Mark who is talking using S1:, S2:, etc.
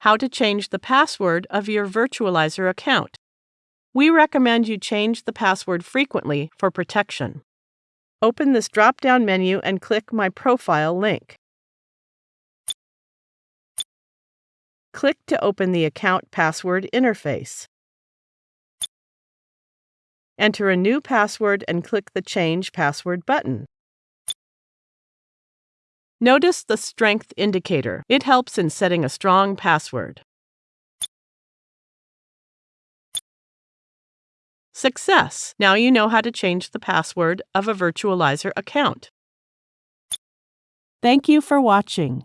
S1: how to change the password of your Virtualizor account. We recommend you change the password frequently for protection. Open this drop down menu and click My Profile link. Click to open the Account Password interface. Enter a new password and click the Change Password button. Notice the strength indicator. It helps in setting a strong password. Success! Now you know how to change the password of a Virtualizor account. Thank you for watching.